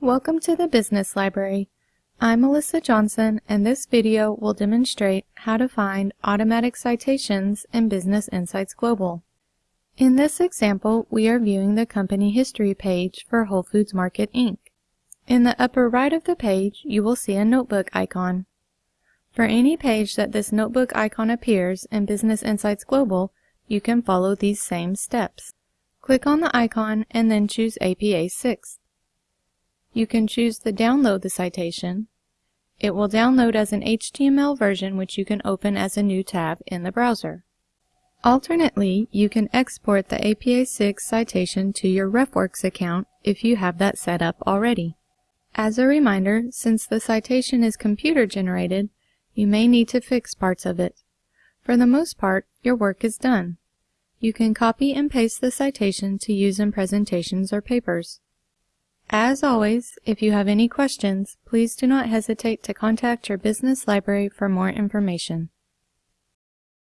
Welcome to the Business Library. I'm Melissa Johnson and this video will demonstrate how to find automatic citations in Business Insights Global. In this example, we are viewing the company history page for Whole Foods Market Inc. In the upper right of the page, you will see a notebook icon. For any page that this notebook icon appears in Business Insights Global, you can follow these same steps. Click on the icon and then choose APA 6. You can choose to download the citation. It will download as an HTML version which you can open as a new tab in the browser. Alternately, you can export the APA6 citation to your RefWorks account if you have that set up already. As a reminder, since the citation is computer generated, you may need to fix parts of it. For the most part, your work is done. You can copy and paste the citation to use in presentations or papers. As always, if you have any questions, please do not hesitate to contact your business library for more information.